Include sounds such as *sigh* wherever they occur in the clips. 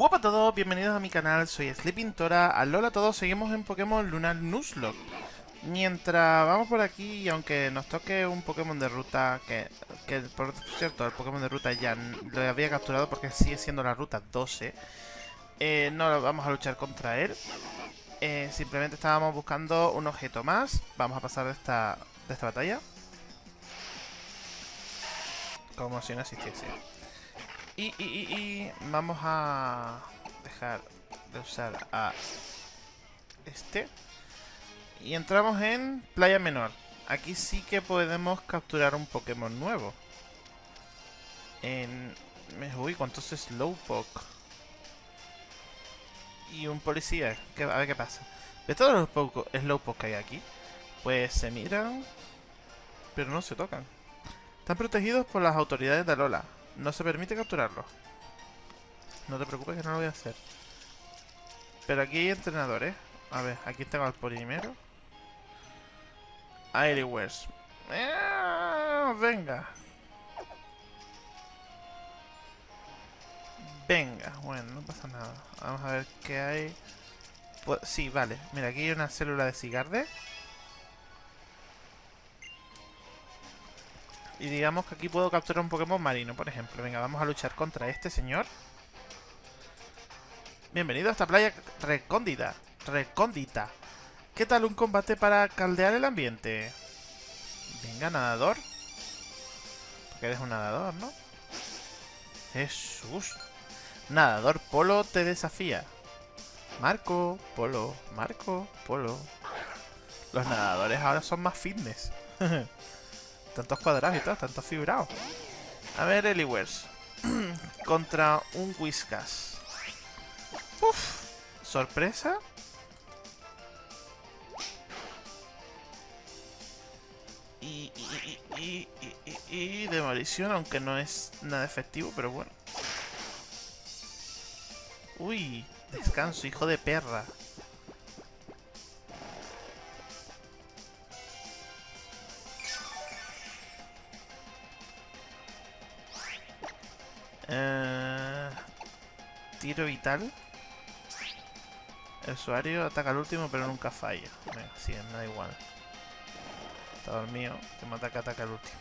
Hola a todos, bienvenidos a mi canal, soy Sleepintora. Alola a todos, seguimos en Pokémon Lunar Nuzlocke. Mientras vamos por aquí, y aunque nos toque un Pokémon de ruta, que, que por cierto, el Pokémon de ruta ya lo había capturado porque sigue siendo la ruta 12, eh, no vamos a luchar contra él. Eh, simplemente estábamos buscando un objeto más. Vamos a pasar de esta, de esta batalla. Como si no existiese. Y, vamos a dejar de usar a este. Y entramos en Playa Menor. Aquí sí que podemos capturar un Pokémon nuevo. En... Uy, ¿cuántos Slowpoke? Y un policía. a ver qué pasa. De todos los Slowpoke que hay aquí, pues se miran, pero no se tocan. Están protegidos por las autoridades de Alola. No se permite capturarlo. No te preocupes que no lo voy a hacer. Pero aquí hay entrenadores. A ver, aquí tengo al primero. Airwares. ¡Eh! venga. Venga, bueno, no pasa nada. Vamos a ver qué hay. Pues, sí, vale. Mira, aquí hay una célula de cigarde. Y digamos que aquí puedo capturar un Pokémon marino, por ejemplo. Venga, vamos a luchar contra este señor. Bienvenido a esta playa recóndita. Recóndita. ¿Qué tal un combate para caldear el ambiente? Venga, nadador. Porque eres un nadador, ¿no? Jesús. Nadador Polo te desafía. Marco, Polo, Marco, Polo. Los nadadores ahora son más fitness. *laughs* Tantos cuadrados y todo, tantos fibrados. A ver, Eliwers. *clears throat* Contra un Whiskas. Uf. ¿Sorpresa? Y, y, y, y, y, demolición, aunque no es nada efectivo, pero bueno. Uy, descanso, hijo de perra. Eh, tiro vital. El usuario ataca al último pero nunca falla. Venga, sí, me da igual. Está dormido. Que me ataca, ataca al último.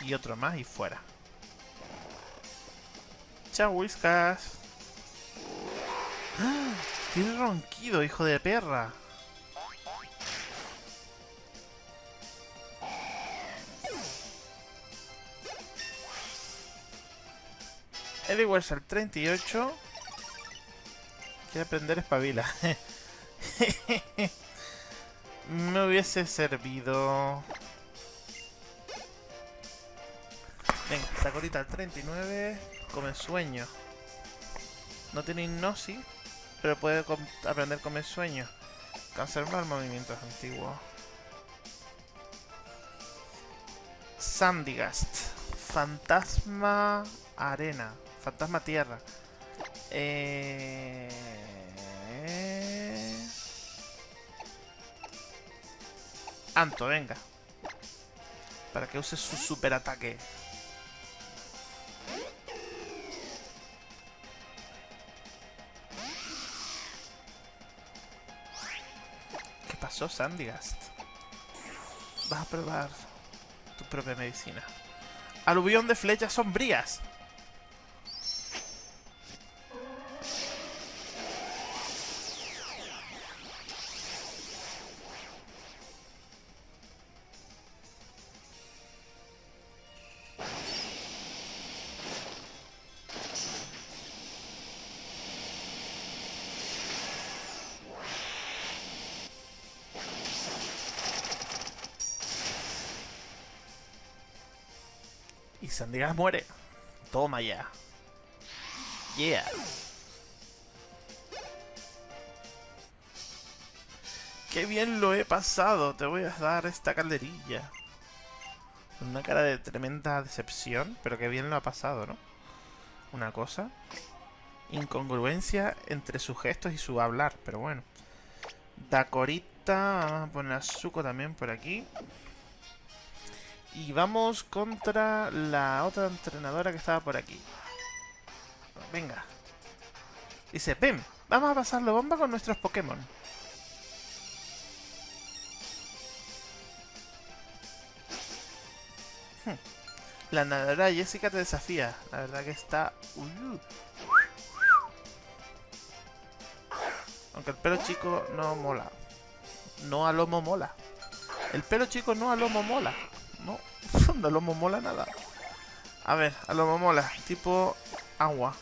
Y otro más y fuera. Chao, Whiskas. *gasps* ¡Ah! Tiene ronquido, hijo de perra. Ediwars al 38. Quiere aprender espabila. *laughs* Me hubiese servido... Venga, Sacorita al 39. Come sueño. No tiene hipnosis, pero puede aprender come sueño. Conservar movimientos antiguos. Sandigast. Fantasma arena. Fantasma Tierra. Eh... Anto, venga. Para que use su super ataque. ¿Qué pasó, Sandigast? Vas a probar tu propia medicina. Aluvión de flechas sombrías. Sandigas muere. Toma ya. Yeah. Qué bien lo he pasado. Te voy a dar esta calderilla. Una cara de tremenda decepción, pero qué bien lo ha pasado, ¿no? Una cosa. Incongruencia entre sus gestos y su hablar, pero bueno. Dacorita, vamos a poner a Zuko también por aquí. Y vamos contra la otra entrenadora que estaba por aquí. Venga. Dice, ven, vamos a pasarlo bomba con nuestros Pokémon. Hmm. La nadadora Jessica te desafía. La verdad que está... Uh. Aunque el pelo chico no mola. No a lomo mola. El pelo chico no a lomo mola. No, *laughs* no lomo mola nada. A ver, a lomo mola. Tipo agua.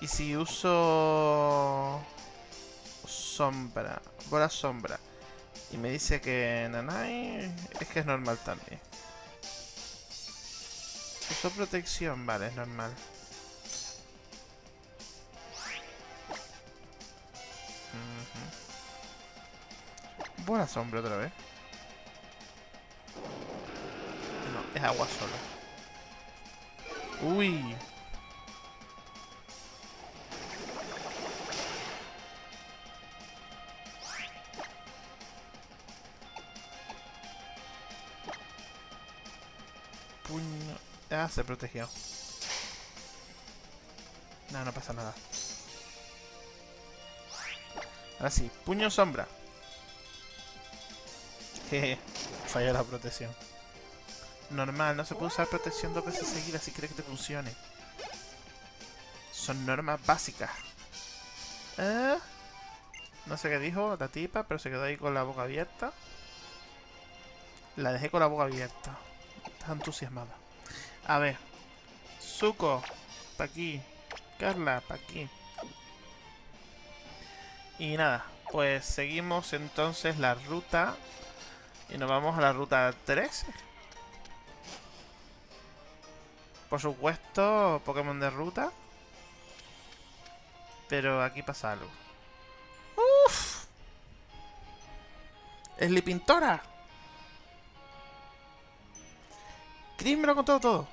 Y si uso... Sombra. Bola sombra. Y me dice que Nanai es que es normal también. Uso protección, vale, es normal. Buena sombra otra vez. Es agua solo. Uy. Puño. Ah, se protegió. No, no pasa nada. Ahora sí, puño sombra. *laughs* Jeje, falla la protección. Normal, no se puede usar protección dos veces seguidas si quiere que te funcione. Son normas básicas. ¿Eh? No sé qué dijo la tipa, pero se quedó ahí con la boca abierta. La dejé con la boca abierta. Está entusiasmada. A ver. Zuko, pa' aquí. Carla, pa' aquí. Y nada, pues seguimos entonces la ruta. Y nos vamos a la ruta 13. Por supuesto, Pokémon de ruta. Pero aquí pasa algo. ¡Uf! ¡Slipintora! Chris me lo contó todo.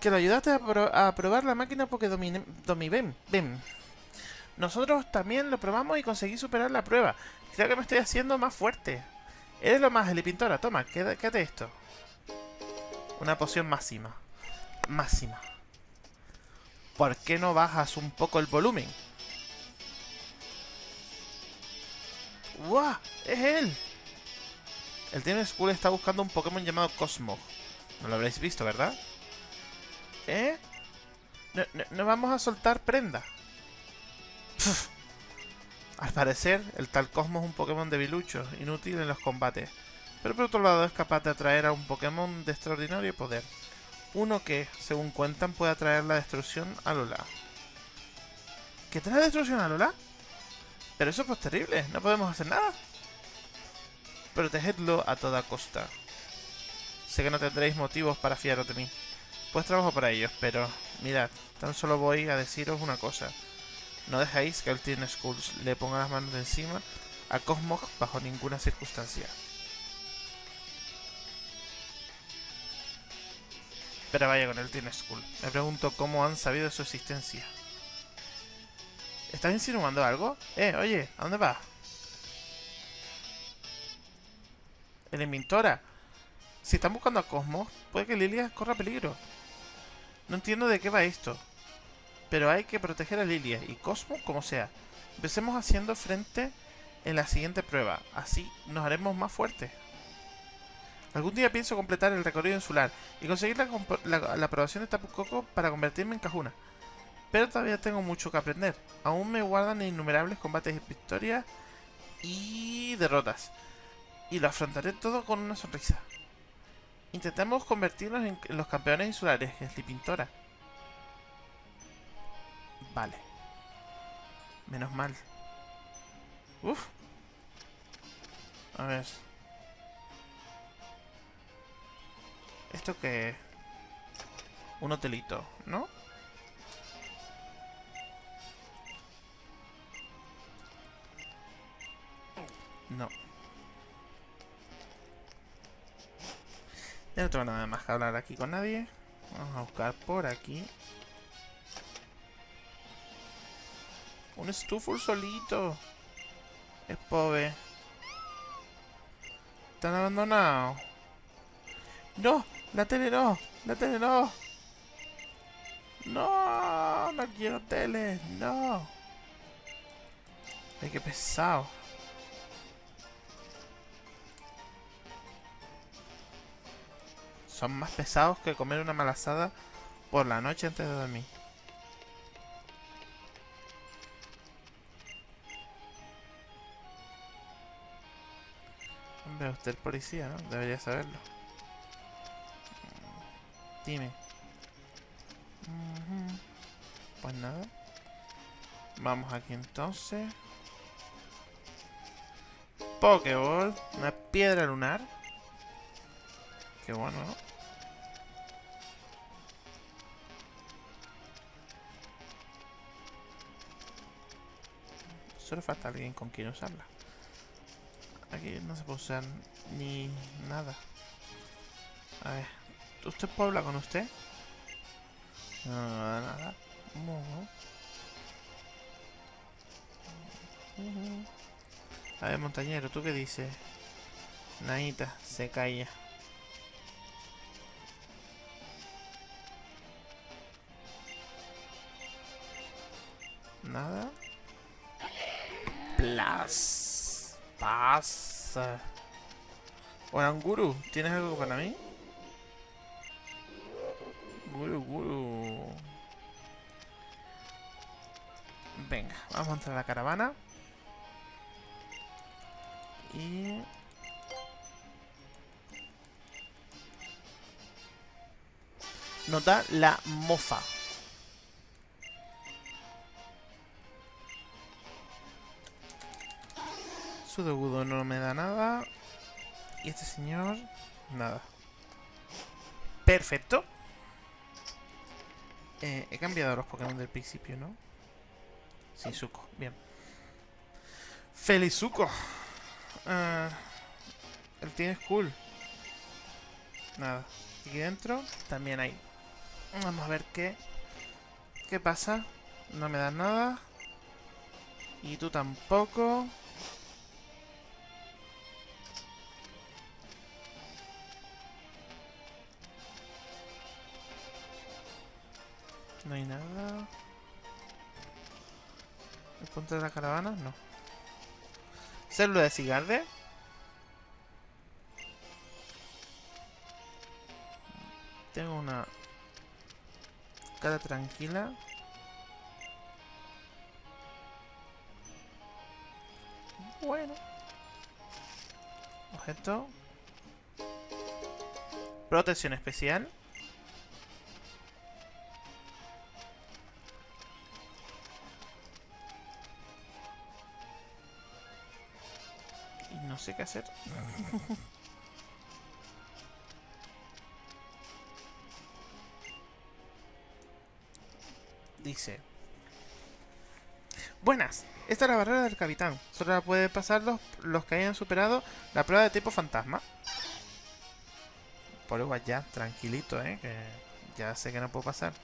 Que lo ayudaste a, probar la máquina porque dominé, ven, ven. Nosotros también lo probamos y conseguí superar la prueba. Creo que me estoy haciendo más fuerte. Eres lo más, Pintora. Toma, quédate esto. Una poción máxima. Máxima. ¿Por qué no bajas un poco el volumen? ¡Guau! ¡Es él! El Team School está buscando un Pokémon llamado Cosmo. No lo habréis visto, ¿verdad? ¿Eh? No, no vamos a soltar prenda. Al parecer, el tal Cosmo es un Pokémon debilucho, inútil en los combates. Pero por otro lado es capaz de atraer a un Pokémon de extraordinario poder. Uno que, según cuentan, puede atraer la destrucción a Lola. ¿Qué trae destrucción a Lola? Pero eso es pues terrible, no podemos hacer nada. Protegedlo a toda costa. Sé que no tendréis motivos para fiaros de mí. Pues trabajo para ellos, pero mirad, tan solo voy a deciros una cosa. No dejáis que el Teen Skulls le ponga las manos de encima a Cosmog bajo ninguna circunstancia. Pero vaya con el Teen Skull. Me pregunto cómo han sabido de su existencia. ¿Estás insinuando algo? Eh, oye, ¿a dónde vas? El inventora. Si están buscando a Cosmos, puede que Lilia corra peligro. No entiendo de qué va esto. Pero hay que proteger a Lilia y Cosmo como sea. Empecemos haciendo frente en la siguiente prueba. Así nos haremos más fuertes. Algún día pienso completar el recorrido insular y conseguir la, aprobación de Tapu Koko para convertirme en Cajuna. Pero todavía tengo mucho que aprender. Aún me guardan innumerables combates y victorias y derrotas. Y lo afrontaré todo con una sonrisa. Intentemos convertirnos en, los campeones insulares, es Pintora. Vale. Menos mal. Uf. A ver. ¿Esto qué Un hotelito, ¿no? No. Ya no tengo nada más que hablar aquí con nadie. Vamos a buscar por aquí. Un estufo solito. Es pobre. Están abandonados. ¡No! ¡La tele no! ¡La tele no! ¡No! ¡No quiero tele! ¡No! ¡Ay, qué pesado! Son más pesados que comer una malazada por la noche antes de dormir. Hombre, usted el policía, ¿no? Debería saberlo. Dime. Pues nada. Vamos aquí entonces. Pokéball. Una piedra lunar. Qué bueno, ¿no? Solo falta alguien con quien usarla. Aquí no se puede usar ni nada. A ver. ¿Usted puede con usted? No, nada, nada. A ver, montañero, ¿tú qué dices? Naita, se calla. Nada. Plus. Pasa. Oranguru, ¿tienes algo para mí? Venga, vamos a entrar a la caravana. Y... Nota la mofa. Su debudo no me da nada. Y este señor, nada. Perfecto. Eh, he cambiado los Pokémon del principio, ¿no? Sí, Zuko, bien. Felizuko. Uh, el tiene es cool. Nada. Aquí dentro también hay. Vamos a ver qué. ¿Qué pasa? No me das nada. Y tú tampoco. No hay nada. ¿El punto de la caravana? No. ¿Célula de Cigarde? Tengo una cara tranquila. Bueno. Objeto. Protección especial. Sé qué hacer. *laughs* Dice... Buenas, esta es la barrera del capitán. Solo la pueden pasar los, los que hayan superado la prueba de tipo fantasma. Por igual ya, tranquilito, eh, que ya sé que no puedo pasar.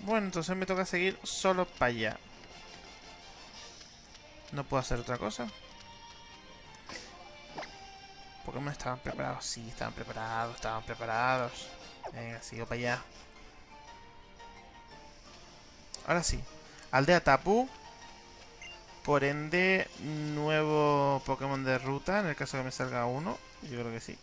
Bueno, entonces me toca seguir solo para allá. No puedo hacer otra cosa. Pokémon estaban preparados. Sí, estaban preparados, estaban preparados. Venga, sigo para allá. Ahora sí. Aldea Tapu. Por ende, nuevo Pokémon de ruta. En el caso que me salga uno. Yo creo que sí.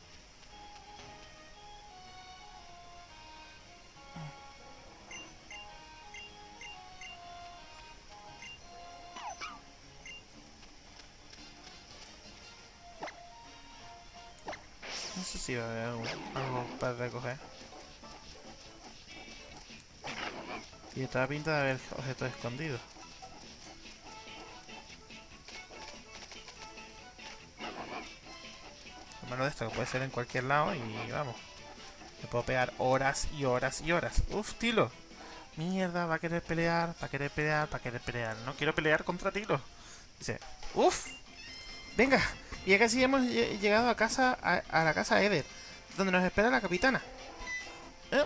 Si va para recoger. Y estaba pinta de haber objetos escondidos. Lo de esto que puede ser en cualquier lado y vamos. Me puedo pegar horas y horas y horas. Uf, Tilo. Mierda, va a querer pelear, va a querer pelear, va a querer pelear. No quiero pelear contra Tilo. Dice, uf. Venga, ya casi hemos llegado a casa a, la casa Eder, donde nos espera la capitana. ¿Eh?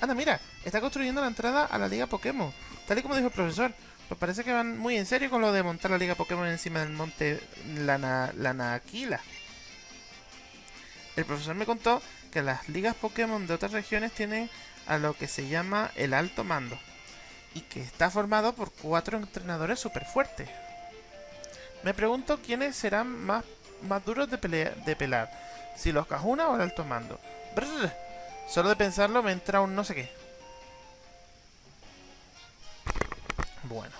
Anda, mira, está construyendo la entrada a la Liga Pokémon. Tal y como dijo el profesor. Pues parece que van muy en serio con lo de montar la Liga Pokémon encima del monte Lana, Lanaquila. El profesor me contó que las ligas Pokémon de otras regiones tienen a lo que se llama el alto mando. Y que está formado por cuatro entrenadores súper fuertes. Me pregunto quiénes serán más, más duros de, de pelar. Si los Cajuna o el alto mando. Solo de pensarlo me entra un no sé qué. Bueno,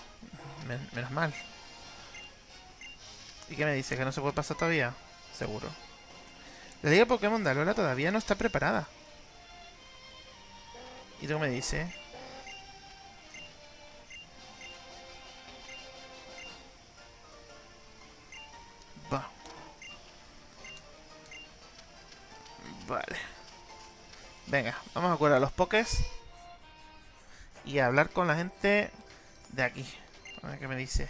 menos mal. ¿Y qué me dice? ¿Que no se puede pasar todavía? Seguro. La Liga Pokémon de Alola todavía no está preparada. ¿Y tú me dice? Vale. Venga, vamos a curar los pokés. Y a hablar con la gente de aquí. A ver qué me dice.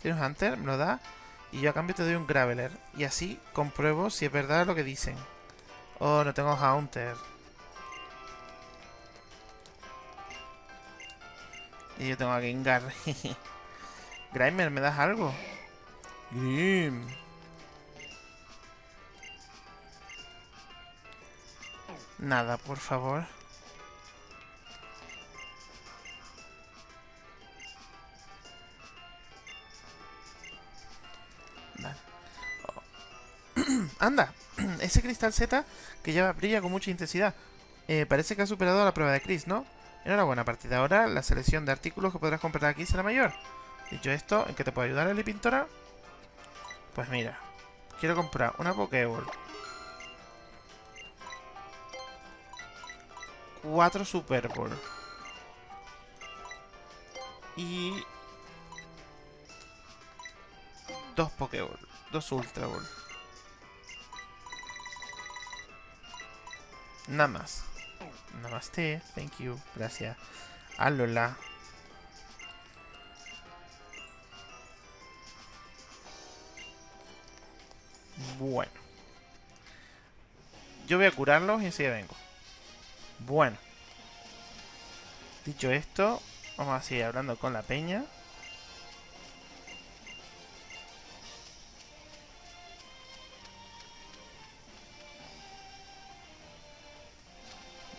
¿Tienes Hunter? Me lo da. Y yo a cambio te doy un Graveler. Y así compruebo si es verdad lo que dicen. Oh, no tengo Hunter. Y yo tengo a Gengar. *laughs* Grimer, ¿me das algo? Grim. Nada, por favor. *clears throat* ¡Anda! *clears throat* Ese cristal Z que ya brilla con mucha intensidad. Eh, parece que ha superado la prueba de Chris, ¿no? Enhorabuena, a partir de ahora la selección de artículos que podrás comprar aquí será mayor. Dicho esto, ¿en qué te puedo ayudar, Eli Pintora? Pues mira, quiero comprar una Pokéball. Cuatro Super Ball. Y... Dos Pokéball. Dos Ultra Ball. Nada más. Namaste, thank you, gracias. Alola. Bueno. Yo voy a curarlos y enseguida vengo. Bueno. Dicho esto, vamos a seguir hablando con la peña.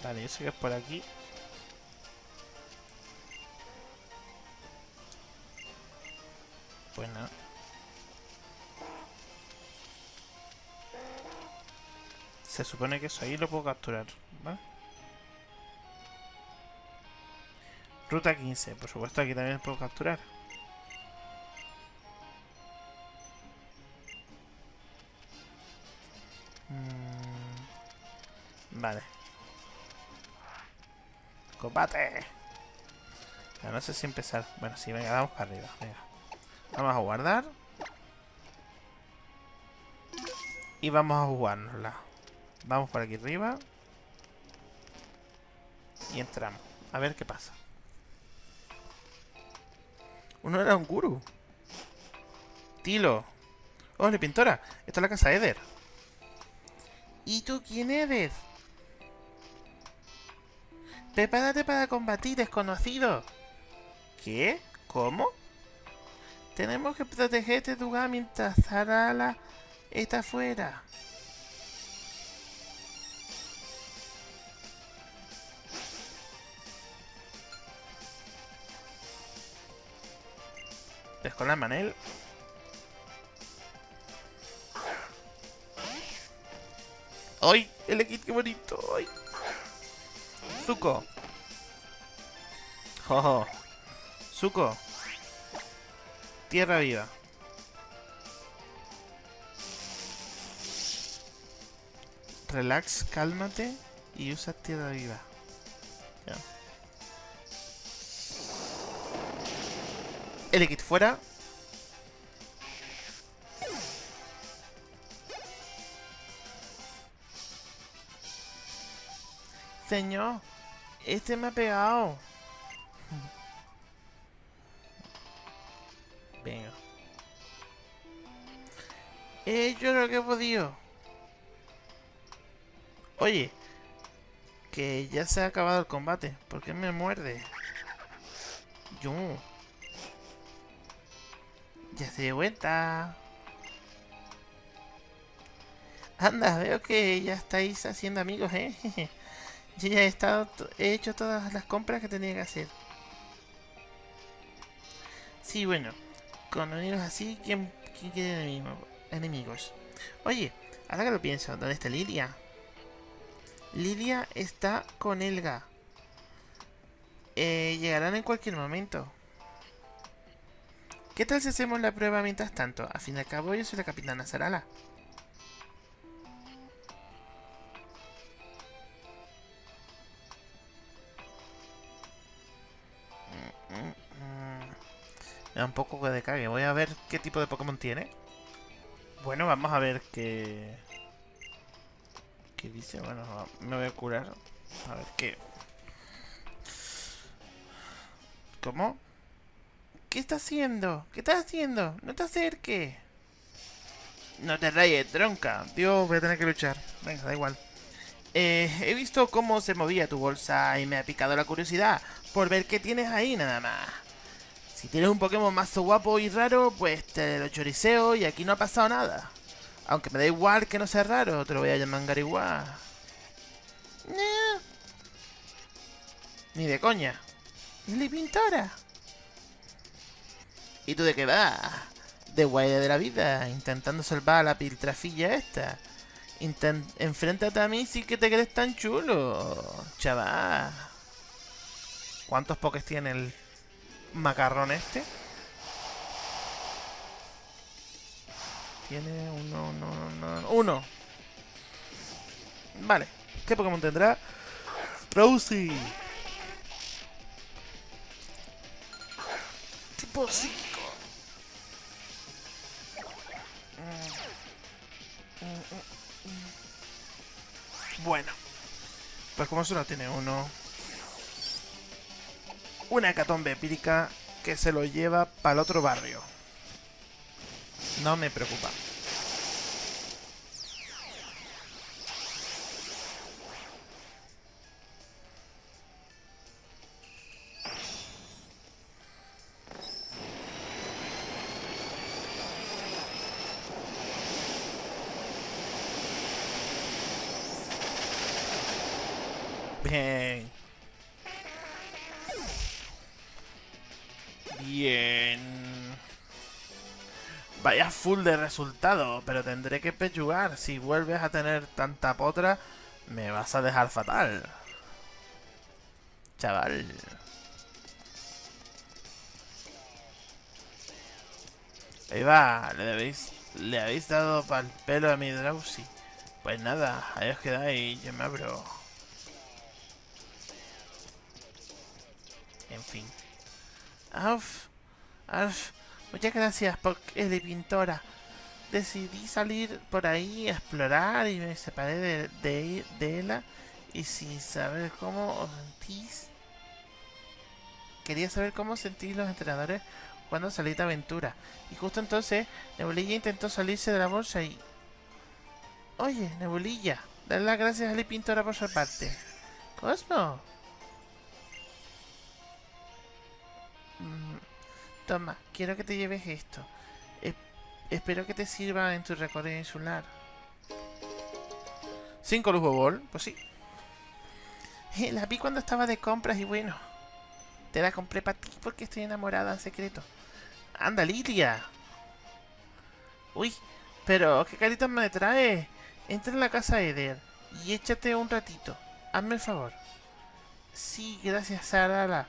Vale, yo sé que es por aquí. Pues nada. Se supone que eso ahí lo puedo capturar, Ruta 15, por supuesto aquí también puedo capturar. Mm, vale. ¡Combate! no sé si empezar. Bueno, sí, venga, vamos para arriba. Venga. Vamos a guardar. Y vamos a jugárnosla. Vamos por aquí arriba. Y entramos. A ver qué pasa. Uno era un guru. Tilo. ¡Hola, pintora! Esta es la casa de Eder. ¿Y tú quién eres? Prepárate para combatir, desconocido. ¿Qué? ¿Cómo? Tenemos que protegerte, Duga, mientras Zarala está fuera. Descolar Manel. ¡Ay! El equipo, bonito. ¡Ay! Zuko. Jojo. Zuko. Tierra viva. Relax, cálmate y usa tierra viva. El kit fuera. Señor. Este me ha pegado. Venga. He hecho lo que he podido. Oye. Que ya se ha acabado el combate. ¿Por qué me muerde? Yo. Ya se de vuelta. Anda, veo que ya estáis haciendo amigos, ¿eh? *laughs* Yo ya he, estado, he hecho todas las compras que tenía que hacer. Sí, bueno, con unidos así, ¿quién, quién quiere enemigos? Oye, ahora que lo pienso, ¿dónde está Lilia? Lilia está con Elga. Eh, llegarán en cualquier momento. ¿Qué tal si hacemos la prueba mientras tanto? A fin de cabo, yo soy la capitana Sarala. Me da un poco de cague. Voy a ver qué tipo de Pokémon tiene. Bueno, vamos a ver qué... ¿Qué dice? Bueno, me voy a curar. A ver qué... ¿Cómo? ¿Qué está haciendo? ¿Qué estás haciendo? No te acerques. No te rayes, tronca. Dios, voy a tener que luchar. Venga, da igual. Eh, he visto cómo se movía tu bolsa y me ha picado la curiosidad por ver qué tienes ahí nada más. Si tienes un Pokémon más guapo y raro, pues te lo choriceo y aquí no ha pasado nada. Aunque me da igual que no sea raro, te lo voy a llamar igual. Ni de coña. ¿Es la pintora? ¿Y tú de qué vas? De guay de la vida, intentando salvar a la piltrafilla esta. Enfréntate a mí si que te crees tan chulo, chaval. ¿Cuántos pokés tiene el macarrón este. Tiene uno, uno, uno, uno. Vale. ¿Qué Pokémon tendrá? Rosie. Tipo psíquico. Bueno. Pues como solo tiene uno una hecatombe empírica que se lo lleva para el otro barrio. No me preocupa. De resultado, pero tendré que pechugar. Si vuelves a tener tanta potra, me vas a dejar fatal. Chaval. Ahí va, le habéis, le habéis dado pa'l pelo a mi Drowsy. Pues nada, ahí os quedáis, yo me abro. En fin. Muchas gracias por de pintora. Decidí salir por ahí a explorar y me separé de, de, de ella y sin saber cómo os sentís. Quería saber cómo sentís los entrenadores cuando salí de aventura. Y justo entonces, Nebulilla intentó salirse de la bolsa y... Oye, Nebulilla, dale las gracias a la pintora por su parte. Cosmo, Mm, toma, quiero que te lleves esto. Espero que te sirva en tu recorrido insular. ¿Cinco lujo bol? Pues sí. Eh, la vi cuando estaba de compras y bueno. Te la compré para ti porque estoy enamorada en secreto. ¡Anda, Lilia! Uy, pero ¿qué carita me trae? Entra en la casa Eder y échate un ratito. Hazme el favor. Sí, gracias, Sara.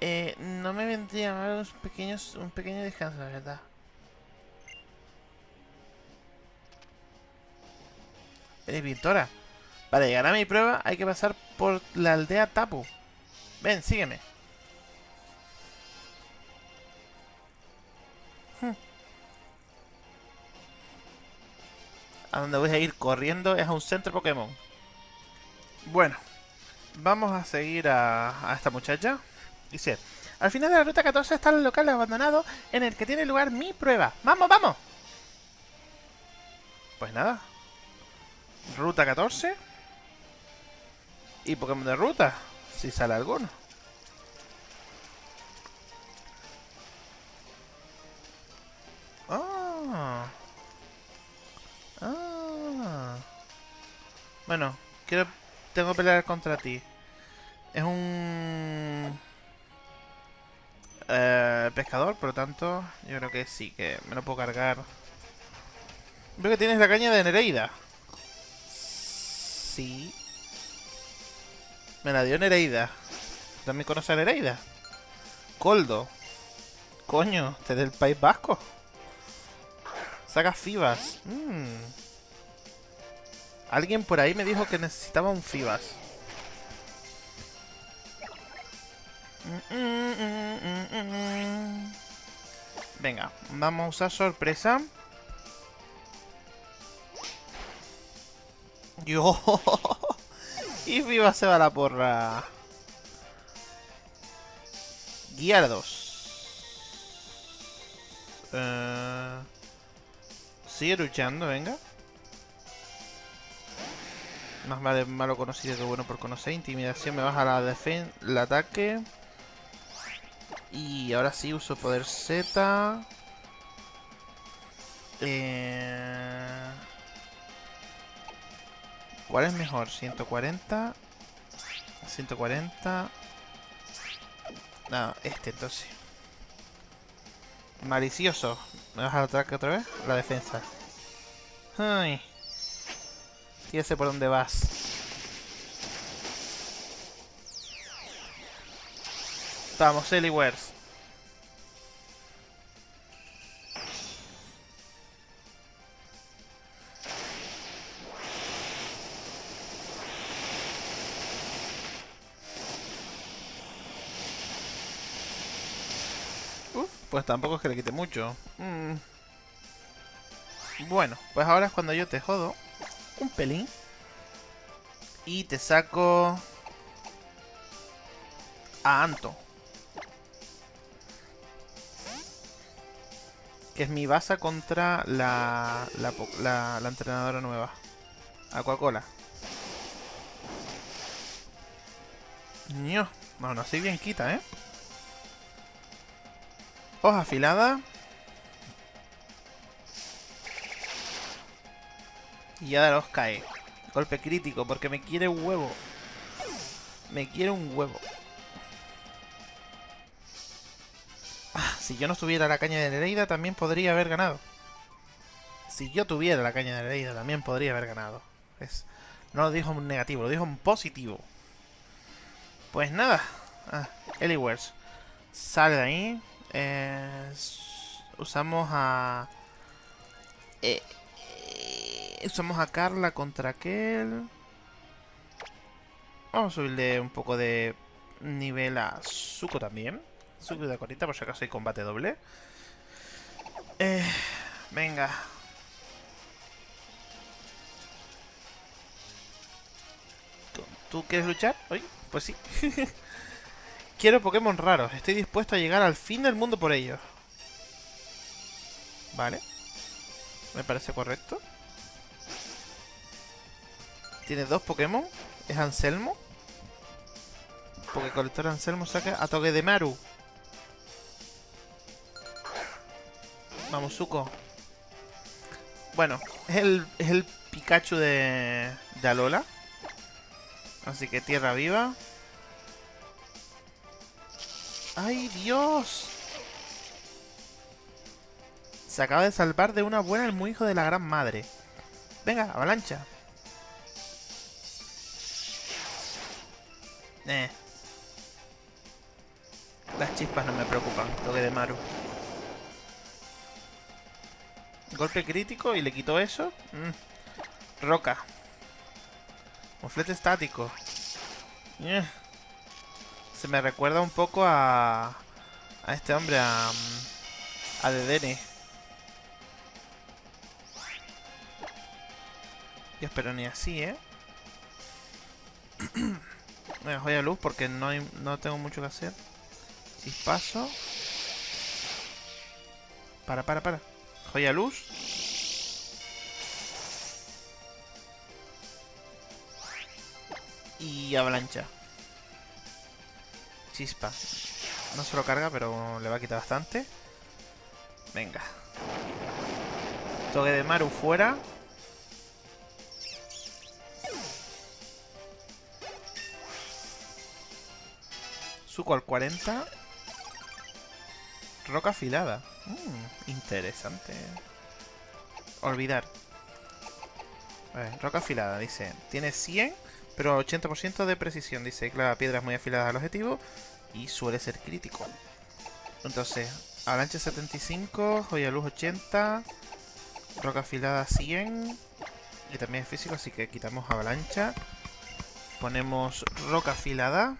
Eh, no me vendría mal unos pequeños, un pequeño descanso, la verdad. Eres pintora. Para llegar a mi prueba hay que pasar por la aldea Tapu. Ven, sígueme. Hmm. A donde voy a ir corriendo es a un centro Pokémon. Bueno, vamos a seguir a, a esta muchacha. Dice, al final de la ruta 14 está el local abandonado en el que tiene lugar mi prueba. ¡Vamos, vamos! Pues nada. Ruta 14. Y Pokémon de ruta, si sale alguno. Ah. Ah. Bueno, quiero... Tengo que pelear contra ti. Es un... Eh, pescador, por lo tanto, yo creo que sí, que me lo puedo cargar. Veo que tienes la caña de Nereida. Me la dio Nereida. ¿También conoces a Nereida? Coldo. Coño, ¿te del País Vasco? Saca Fibas. Mm. Alguien por ahí me dijo que necesitaba un Fibas. Venga, vamos a usar sorpresa. Yo. *laughs* y Fibas se va la porra. Guiardos. Uh, sigue luchando, venga. Más vale malo conocido que bueno por conocer. Intimidación me baja la defensa, el ataque. Y ahora sí uso poder Z. Eh... ¿Cuál es mejor? 140. 140. No, este entonces. Malicioso. ¿Me vas a ataque otra vez? La defensa. Ay. sé por dónde vas. Vamos, Eliwers. Tampoco es que le quite mucho. Mm. Bueno, pues ahora es cuando yo te jodo. Un pelín. Y te saco... A Anto. Que es mi base contra la, la, la, entrenadora nueva. Aquacola. No, no, así bien quita, ¿eh? Hoja afilada. Y ya los cae. Golpe crítico, porque me quiere un huevo. Me quiere un huevo. Ah, si yo no tuviera la caña de Nereida, también podría haber ganado. Si yo tuviera la caña de Nereida, también podría haber ganado. Es, no lo dijo en negativo, lo dijo en positivo. Pues nada. Ah, Eliwers. Sale de ahí. Eh, usamos a... Eh, eh, usamos a Carla contra aquel. Vamos a subirle un poco de nivel a Zuko también. Zuko de corita por si acaso hay combate doble. venga. ¿Tú quieres luchar hoy? Pues sí. *laughs* Quiero Pokémon raros. Estoy dispuesto a llegar al fin del mundo por ellos. Vale. Me parece correcto. Tiene dos Pokémon. Es Anselmo. Porque colector Anselmo saca a Toque de Maru. Vamos, Zuko. Bueno, es el, es el Pikachu de, de Alola. Así que tierra viva. ¡Ay, Dios! Se acaba de salvar de una buena el muy hijo de la gran madre. Venga, avalancha. Eh. Las chispas no me preocupan. Toque de Maru. Golpe crítico y le quito eso. Mm. Roca. Moflete estático. Eh. Se me recuerda un poco a... A este hombre, a... A Dedene. Dios, pero ni así, ¿eh? *clears throat* Me voy luz porque no, no tengo mucho que hacer. Si paso... Para, para, para. Joya luz. Y avalancha. Chispa. No se lo carga, pero le va a quitar bastante. Venga. Toque de Maru fuera. Suco al 40. Roca afilada. Mm, interesante. Olvidar. A ver, roca afilada, dice. Tiene 100 pero 80% de precisión. Dice, clava piedras muy afiladas al objetivo y suele ser crítico. Entonces, avalancha 75, joya luz 80, roca afilada 100 y también es físico, así que quitamos avalancha. Ponemos roca afilada.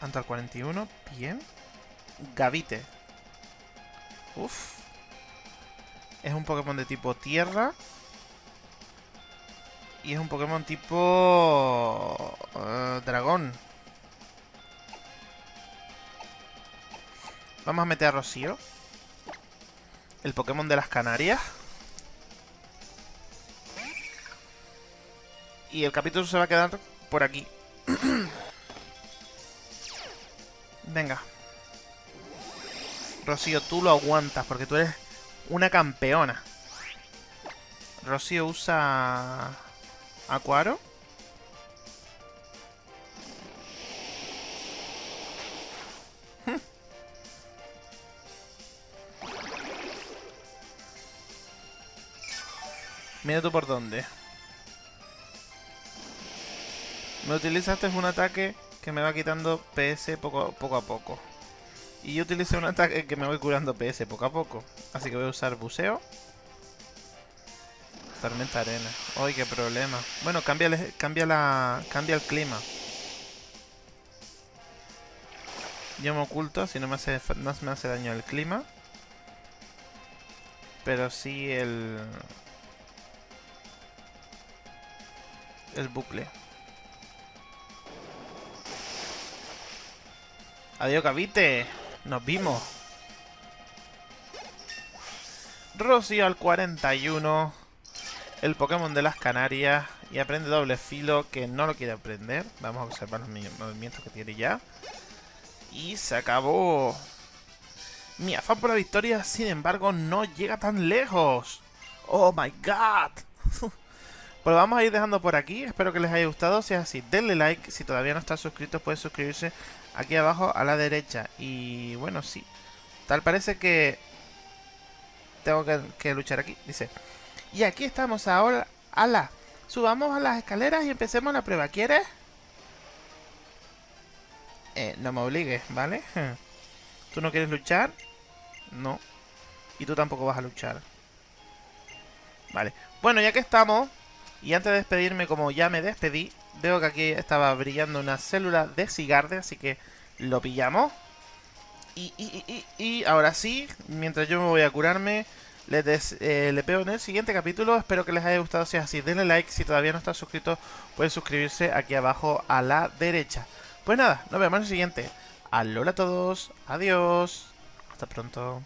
Antal 41, bien. Gavite. Uf. Es un Pokémon de tipo tierra. Y es un Pokémon tipo... Uh, dragón. Vamos a meter a Rocío. El Pokémon de las Canarias. Y el capítulo se va a quedar por aquí. *clears throat* Venga. Rocío, tú lo aguantas porque tú eres una campeona. Rocío usa... Acuaro. *laughs* Mira tú por dónde. Me utilizaste un ataque que me va quitando PS poco, poco a poco. Y yo utilicé un ataque que me voy curando PS poco a poco. Así que voy a usar buceo. Tormenta arena. ¡Ay, qué problema! Bueno, cambia, cambia, la, cambia el clima. Yo me oculto si no me hace, no me hace daño el clima. Pero sí el... El bucle. Adiós, Cavite. Nos vimos. Rocío al 41. El Pokémon de las Canarias. Y aprende doble filo que no lo quiere aprender. Vamos a observar los movimientos que tiene ya. Y se acabó. Mi afán por la victoria, sin embargo, no llega tan lejos. ¡Oh, my God! *laughs* pues vamos a ir dejando por aquí. Espero que les haya gustado. Si es así, denle like. Si todavía no están suscritos, pueden suscribirse aquí abajo a la derecha. Y bueno, sí. Tal parece que tengo que, luchar aquí. Dice, y aquí estamos ahora. ¡Hala! Subamos a las escaleras y empecemos la prueba. ¿Quieres? Eh, no me obligues, ¿vale? *laughs* ¿Tú no quieres luchar? No. Y tú tampoco vas a luchar. Vale. Bueno, ya que estamos, y antes de despedirme, como ya me despedí, veo que aquí estaba brillando una célula de cigarde, así que lo pillamos. Y, y, y, ahora sí, mientras yo me voy a curarme, les des, eh, veo en el siguiente capítulo. Espero que les haya gustado. Si es así, denle like. Si todavía no están suscritos, pueden suscribirse aquí abajo a la derecha. Pues nada, nos vemos en el siguiente. Alola a todos. Adiós. Hasta pronto.